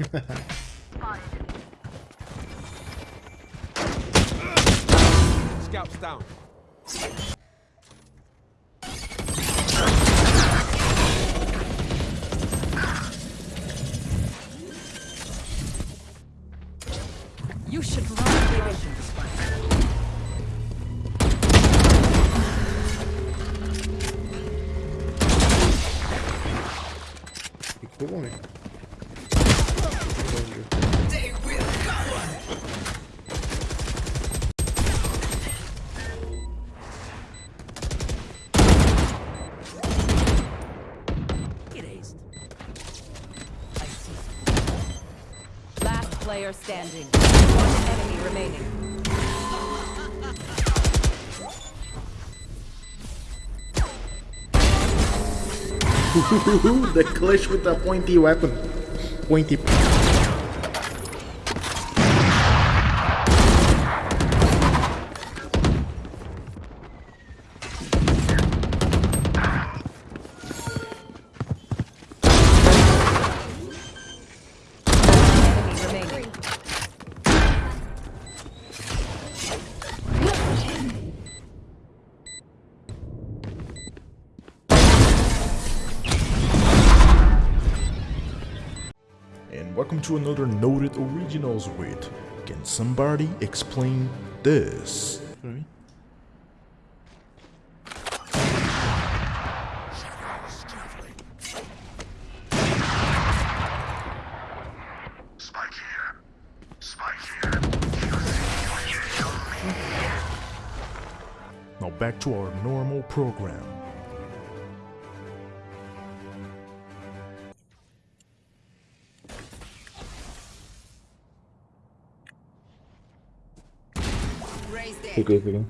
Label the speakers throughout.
Speaker 1: Scouts down.
Speaker 2: You should run away from this one.
Speaker 3: Ficou bom.
Speaker 2: Get aced. I see. Last player standing. One enemy remaining.
Speaker 3: the clutch with the pointy weapon. Pointy.
Speaker 4: Welcome to another Noted Originals with Can somebody explain this?
Speaker 5: Spike here.
Speaker 4: Now back to our normal program.
Speaker 3: Fiquei.
Speaker 2: One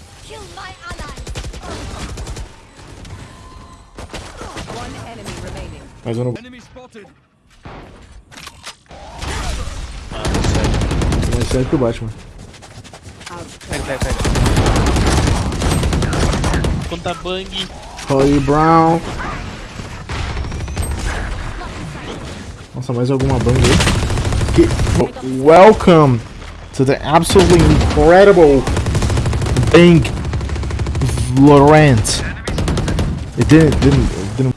Speaker 6: not kill my!
Speaker 2: One enemy remaining.
Speaker 3: Mas eu não.
Speaker 1: Enemy spotted.
Speaker 3: Mais sério que o Batman.
Speaker 7: Pega, pega, pega. Conta bang.
Speaker 3: Holly Brown. Nossa, mais alguma bang aí? Que- Welcome to the absolutely incredible Bang Laurent. It didn't, didn't, it didn't.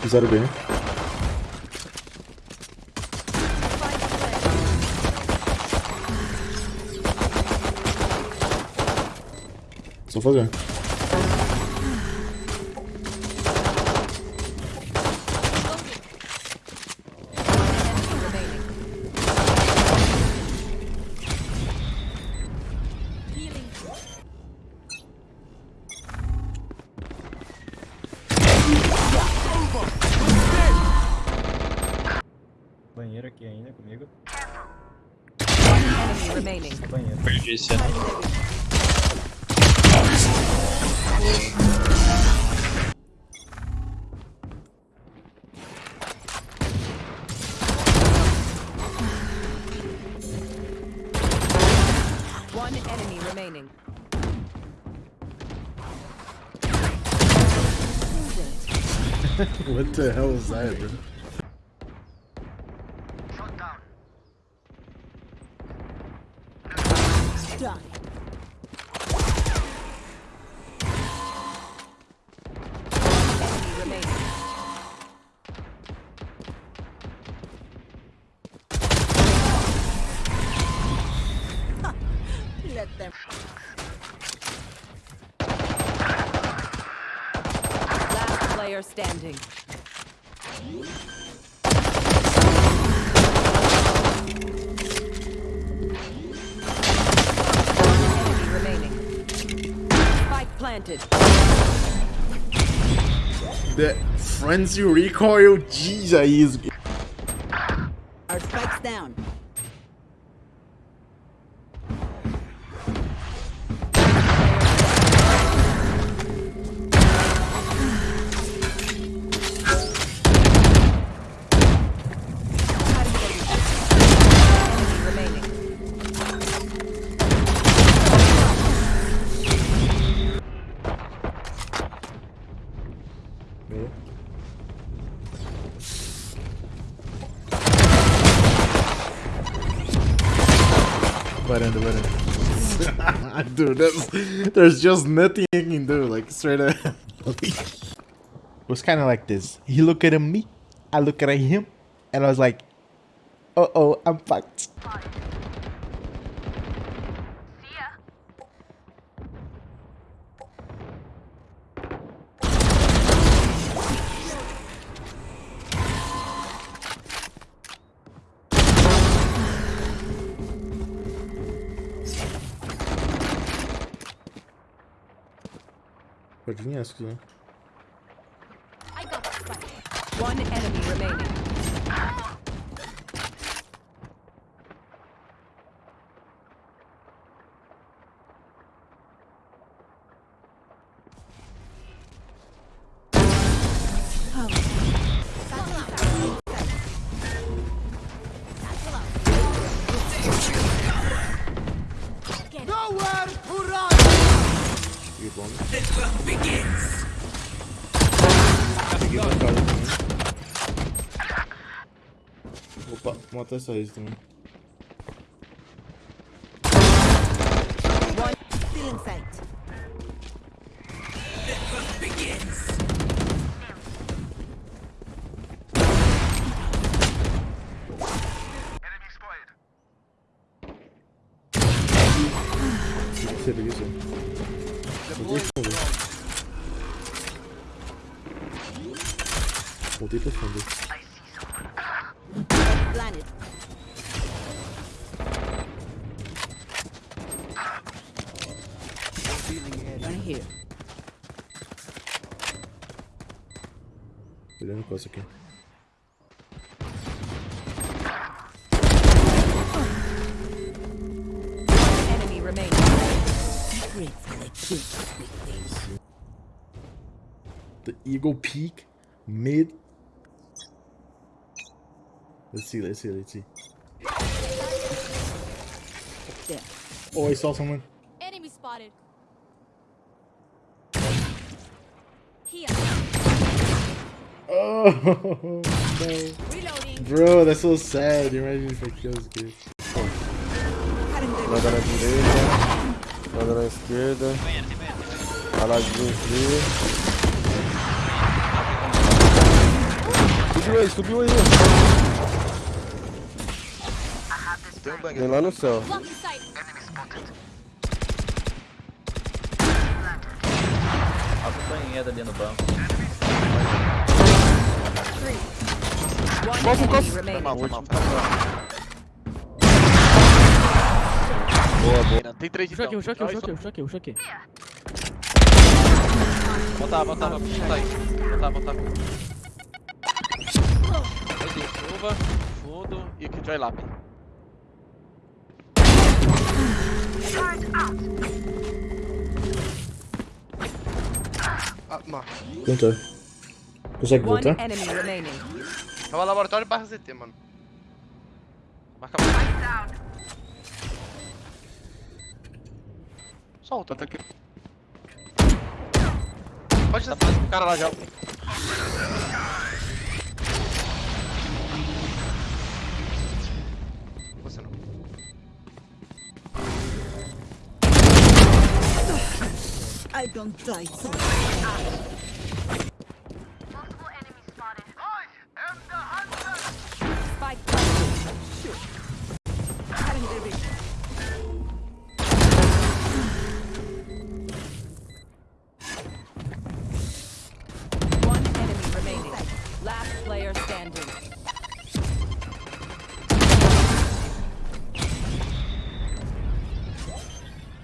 Speaker 3: Fizeram bem. Só fazer.
Speaker 2: remaining.
Speaker 8: Banheiro aqui ainda comigo.
Speaker 2: One enemy remaining.
Speaker 8: Banheiro.
Speaker 7: Perdi esse ano.
Speaker 2: One enemy remaining.
Speaker 3: What the hell is that, bro? The frenzy recoil, jeez, Dude, there's just nothing you can do, like straight up. it was kind of like this. He looked at me, I look at him, and I was like, uh oh, I'm fucked. Pode
Speaker 6: vir essa aqui, né?
Speaker 2: One enemy remaining.
Speaker 3: You bomb. Opa, mata essa raíz também.
Speaker 2: One still in sight.
Speaker 5: Enemy spotted.
Speaker 3: Seria Voltei pra fundo.
Speaker 2: Planet. One here.
Speaker 3: Olhando coisa aqui.
Speaker 2: Enemy remaining.
Speaker 3: The Eagle Peak mid. Let's see, let's see, let's see. Oh, I saw someone.
Speaker 6: Enemy spotted. Here.
Speaker 3: Oh no.
Speaker 6: Reloading.
Speaker 3: Bro, that's so sad. Imagine if I kill this kid.
Speaker 1: Nada na direita, nada na esquerda. Aladinho aqui. Subiu aí, subiu aí. Tem um lá no céu.
Speaker 8: Acompanhada tá ali no banco.
Speaker 1: Cofo,
Speaker 2: cofo.
Speaker 1: Boa, boa.
Speaker 9: Tem três
Speaker 7: de
Speaker 9: dano.
Speaker 7: choque, aqui, choque, aqui, Botar, botar,
Speaker 9: Voltava, botar, botar. aí. Botar, botar. Meu Deus, chuva, fundo e que Joy Lap. Ah.
Speaker 3: Conta. Consegue voltar?
Speaker 2: enemy remaining.
Speaker 9: É o laboratório barra ZT, mano. Marca a Solta. aqui. Pode estar o cara lá já.
Speaker 2: don't